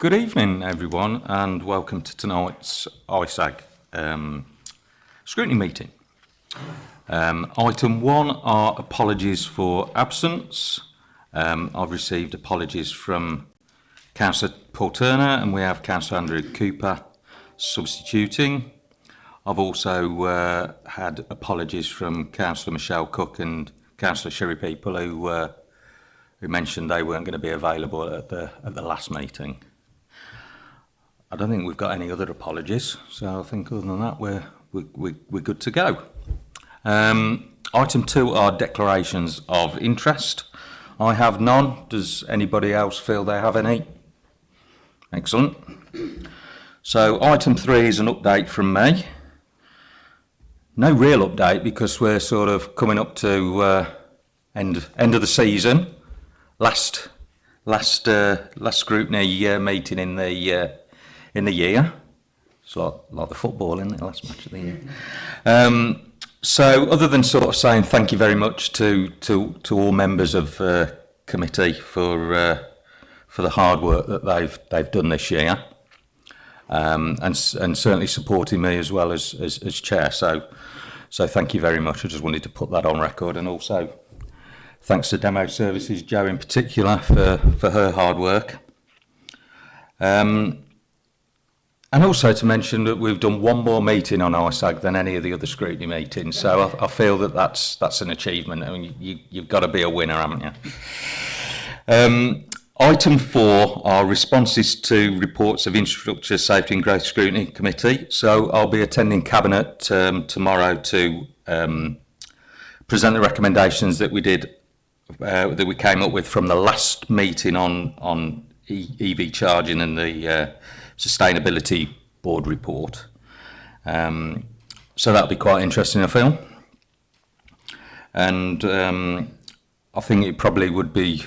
Good evening, everyone, and welcome to tonight's ISAG um, scrutiny meeting. Um, item one are apologies for absence. Um, I've received apologies from Councillor Paul Turner and we have Councillor Andrew Cooper substituting. I've also uh, had apologies from Councillor Michelle Cook and Councillor Sherry People who uh, who mentioned they weren't going to be available at the at the last meeting. I don't think we've got any other apologies, so I think other than that we're we, we, we're good to go. Um, item two are declarations of interest. I have none. Does anybody else feel they have any? Excellent. So item three is an update from me. No real update because we're sort of coming up to uh, end end of the season. Last last uh, last scrutiny uh, meeting in the uh, in the year. It's like, like the football, in the Last match of the year. Um, so other than sort of saying thank you very much to, to, to all members of uh, committee for, uh, for the hard work that they've, they've done this year, um, and, and certainly supporting me as well as, as, as chair. So, so thank you very much. I just wanted to put that on record and also thanks to Demo Services, Joe in particular, for, for her hard work. Um, and also to mention that we've done one more meeting on ISAG than any of the other scrutiny meetings, so I, I feel that that's, that's an achievement. I mean, you, you've got to be a winner, haven't you? Um, item four are responses to reports of Infrastructure Safety and Growth Scrutiny Committee. So I'll be attending Cabinet um, tomorrow to um, present the recommendations that we did uh, that we came up with from the last meeting on on EV charging and the uh, sustainability board report. Um, so that'll be quite interesting, I feel. And um, I think it probably would be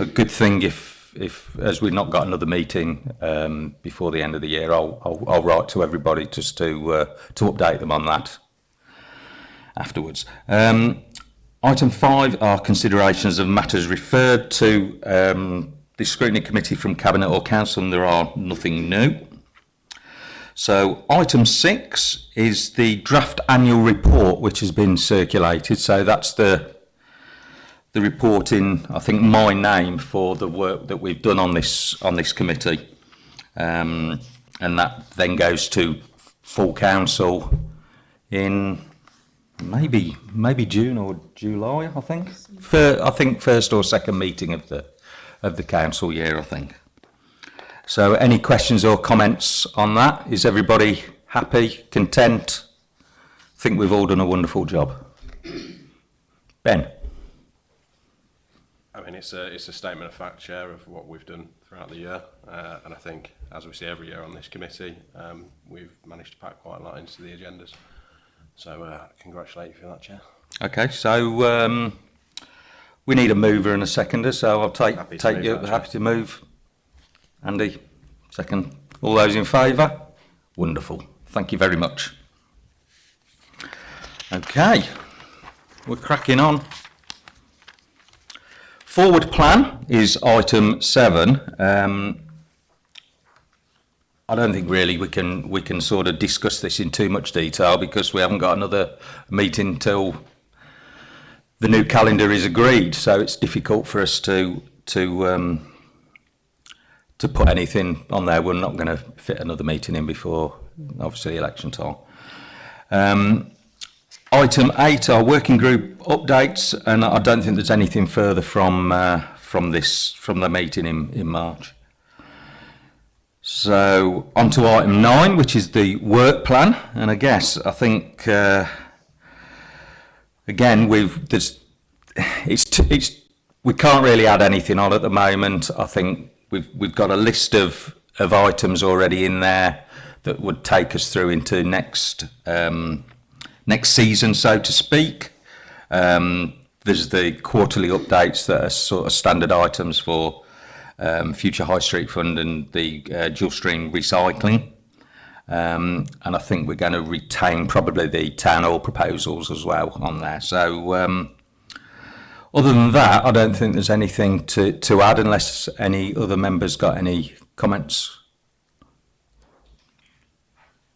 a good thing if, if as we've not got another meeting um, before the end of the year, I'll, I'll, I'll write to everybody just to uh, to update them on that afterwards. Um, Item five are considerations of matters referred to um, the scrutiny committee from Cabinet or Council and there are nothing new. So item six is the draft annual report which has been circulated. So that's the the report in I think my name for the work that we've done on this on this committee. Um, and that then goes to full council in maybe maybe June or July, I think. For, I think first or second meeting of the of the council year, I think. So any questions or comments on that? Is everybody happy, content? I think we've all done a wonderful job. Ben. I mean, it's a, it's a statement of fact, Chair, of what we've done throughout the year. Uh, and I think, as we see every year on this committee, um, we've managed to pack quite a lot into the agendas. So uh, congratulate you for that, Chair. Okay, so um, we need a mover and a seconder, so I'll take Happy take move you that, happy to move. Andy, second. All those in favour? Wonderful. Thank you very much. Okay, we're cracking on. Forward plan is item seven. Um, I don't think really we can we can sort of discuss this in too much detail because we haven't got another meeting till the new calendar is agreed. So it's difficult for us to to um, to put anything on there. We're not going to fit another meeting in before obviously election time. Um, item eight our working group updates, and I don't think there's anything further from uh, from this from the meeting in in March. So on to item nine, which is the work plan. And I guess I think uh, again we've there's it's it's we can't really add anything on at the moment. I think we've we've got a list of of items already in there that would take us through into next um, next season, so to speak. Um, there's the quarterly updates that are sort of standard items for um, Future High Street Fund and the uh, dual stream recycling. Um, and I think we're going to retain probably the town hall proposals as well on there. So um, other than that, I don't think there's anything to, to add unless any other members got any comments?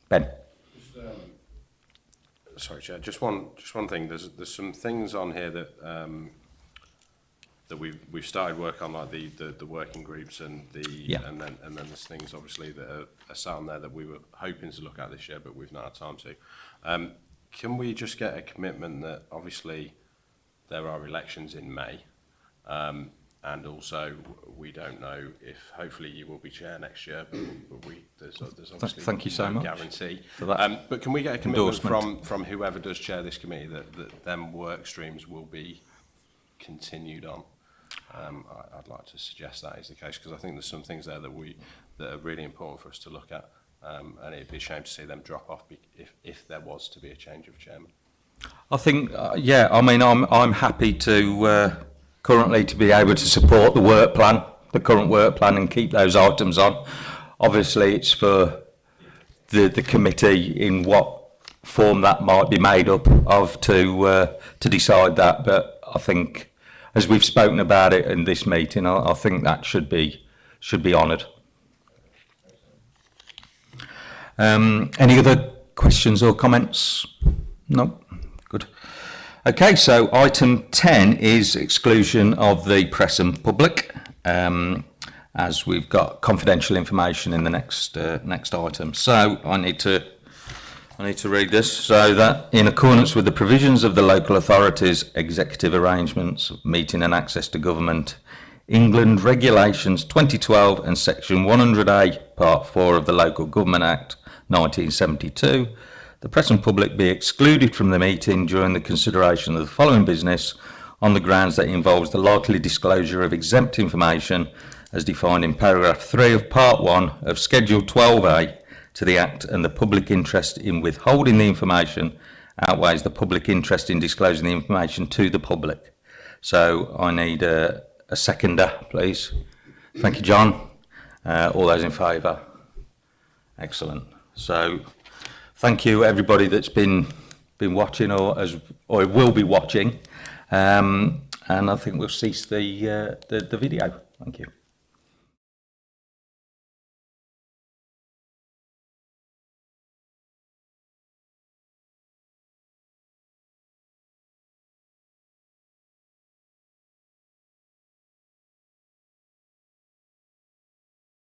Ben? Sorry, Chair. Just one, just one thing. There's there's some things on here that um, that we've we've started work on, like the the, the working groups and the Yeah. and then and then there's things obviously that are, are sat on there that we were hoping to look at this year, but we've not had time to. Um, can we just get a commitment that obviously there are elections in May, um, and also we don't know if hopefully you will be chair next year, but, but we, there's, there's obviously thank you so no much guarantee. For that um, but can we get a commitment from, from whoever does chair this committee that, that them work streams will be continued on? Um, I, I'd like to suggest that is the case because I think there's some things there that we that are really important for us to look at, um, and it'd be a shame to see them drop off if, if there was to be a change of chairman. I think, uh, yeah, I mean, I'm, I'm happy to uh, currently to be able to support the work plan, the current work plan and keep those items on. Obviously, it's for the, the committee in what form that might be made up of to, uh, to decide that. But I think, as we've spoken about it in this meeting, I, I think that should be, should be honoured. Um, any other questions or comments? No. Good. Okay, so item 10 is exclusion of the press and public, um, as we've got confidential information in the next, uh, next item. So I need to, I need to read this. So that in accordance with the provisions of the local authorities executive arrangements, meeting and access to government, England Regulations 2012 and Section 100A, Part 4 of the Local Government Act 1972, the press and public be excluded from the meeting during the consideration of the following business on the grounds that it involves the likely disclosure of exempt information as defined in paragraph 3 of Part 1 of Schedule 12A to the Act and the public interest in withholding the information outweighs the public interest in disclosing the information to the public. So I need a, a seconder, please. Thank you, John. Uh, all those in favour? Excellent. So, thank you everybody that's been been watching or as or will be watching. Um, and I think we'll cease the, uh, the, the video. Thank you.